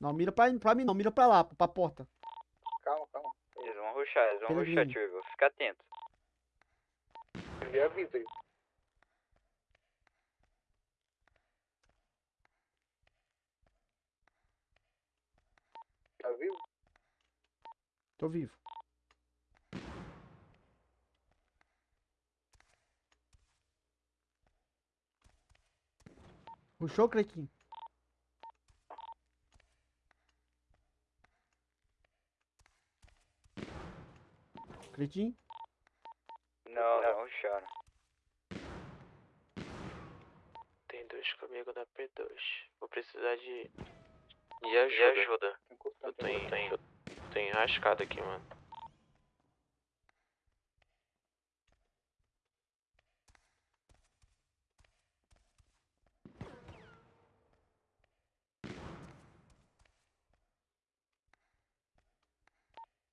Não, mira pra, pra mim, não, mira pra lá, pra porta. Calma, calma. Eles vão ruxar, eles vão Pelo ruxar, Igor. Fica atento. Me avisa aí. Tá vivo? Tô vivo. Puxou, Crequinho? Crequinho? Não, não ruxaram. Tem dois comigo na P2. Vou precisar de. De ajuda. Tô encostando Eu tô em, eu tô enrascado aqui, mano.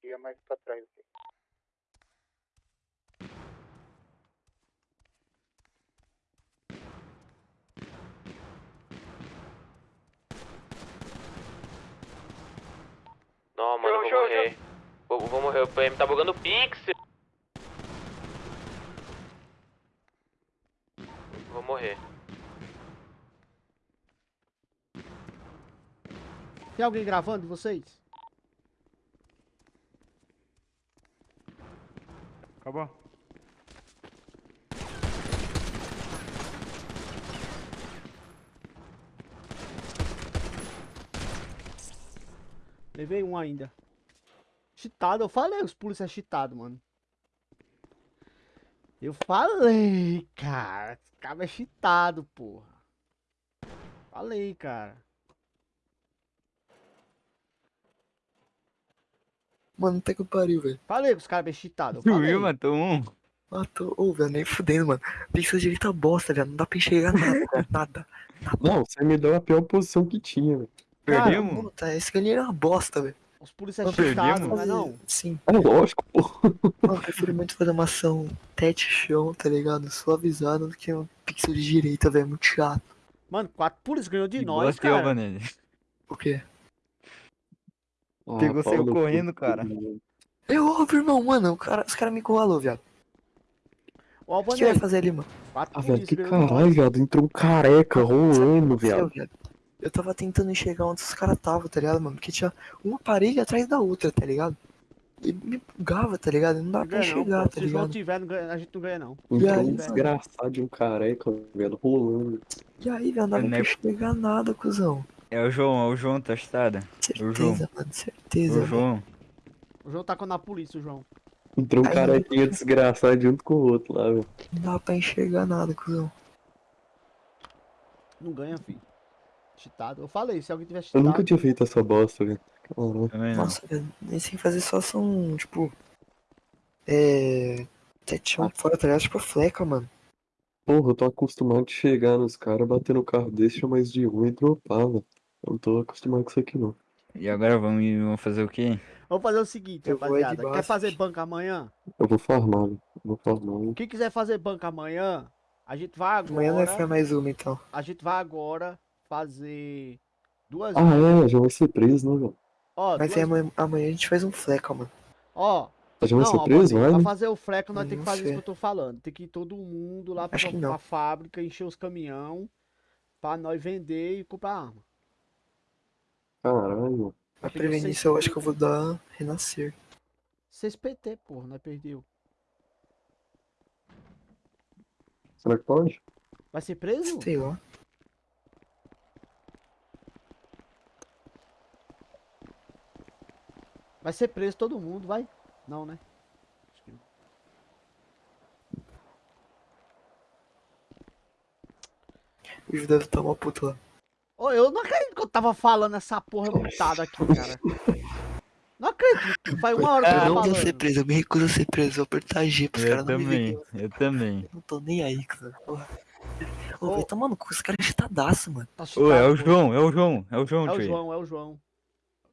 Ia mais pra trás aqui. Não, mano, eu vou Show, show, morrer. Vou, vou morrer. O PM tá bugando o pixel. Vou morrer. Tem alguém gravando vocês? Acabou. Levei um ainda. Cheatado, eu falei, os polícia é cheatado, mano. Eu falei, cara. Esse cara é cheatado, porra. Falei, cara. Mano, até que pariu, velho. Falei que os caras é cheatado. eu Tu viu, matou um? Matou. Ô, velho, nem fudendo, mano. Pixel direita bosta, velho. Não dá pra enxergar nada, cara. Nada. Não, você me deu a pior posição que tinha, velho. Cara, Perdemos? Puta, esse galinha era uma bosta, velho. Os polícia é Nós cheatado, perdemos? não é? Sim. É lógico, pô. Mano, eu prefiro muito fazer uma ação tete chão, tá ligado? Suavizado do que um pixel de direita, velho. Muito chato. Mano, quatro polícia ganhou de Que nós, cara. Albanese? O quê? Ah, Pegou, cu, correndo, cara. mano. É óbvio, irmão, mano. O cara, os caras me encurralou, viado. Ó, O que você vai fazer ali, mano? quatro Ah, velho, que caralho, viado. Entrou um careca rolando, Aconteceu, viado. Eu tava tentando enxergar onde os caras estavam, tá ligado, mano? Porque tinha uma parede atrás da outra, tá ligado? E me bugava, tá ligado? Não dá Não pra não, enxergar, pô. tá Se o João ligado? tiver, não ganha- a gente não ganha não. Entrou aí, um desgraçado de um careca, velho, rolando. E aí, velho, não dava Não pra é- enxergar nada, cuzão. É o João, é o João, tostada. João. Certeza, mano, É certeza. o velho. João. O João tá com na polícia, o João. Entrou um carequinha desgraçado junto com o outro lá, velho. Não dá pra enxergar nada, cuzão. Não ganha, filho. Cheatado. Eu falei, se alguém tiver Eu cheatado. nunca tinha feito essa bosta, velho. Nossa, velho, nem sem fazer só são, tipo. É. Tetão fora, tá ligado? Tipo fleca, mano. Porra, eu tô acostumado de chegar nos caras, bater no carro desse, chamar mais de um e dropar, velho. Eu não tô acostumado com isso aqui, não. E agora vamos, vamos fazer o quê? Vamos fazer o seguinte, Eu rapaziada. Quer fazer banca amanhã? Eu vou farmar, velho. Eu Vou farmar, hein. Quem quiser fazer banca amanhã, a gente vai Amanhã é agora. mais uma, então. A gente vai agora fazer duas. Ah, é, já vai ser preso, né, velho? Ó, Mas duas... aí amanhã, amanhã a gente faz um fleca, mano. Ó, Já vai ser preso, vai? pra fazer o freco nós temos que fazer isso sei. que eu tô falando. Tem que ir todo mundo lá pra, pra fábrica, encher os caminhão pra nós vender e comprar arma. Caralho. Pra prevenir isso, eu acho que eu vou dar renascer. 6 PT, porra, nós perdeu. Será que pode? Vai ser preso? Sei lá. Vai ser preso todo mundo, vai? Não, né? Acho que não. O Ju deve estar uma puta lá. Ô, eu não acredito que eu tava falando essa porra mutada aqui, cara. Não acredito. Faz uma hora que eu Eu não vou ser preso, eu me recuso a ser preso. Vou apertar G pros Eu caras não me verem. também, eu também. Eu não tô nem aí, cara. Porra. Ô, Ô. vai tomar no cu, esse cara é chitadaço, mano. Tá Ô, é o pô. João, é o João, é o João, É o. João, é o João.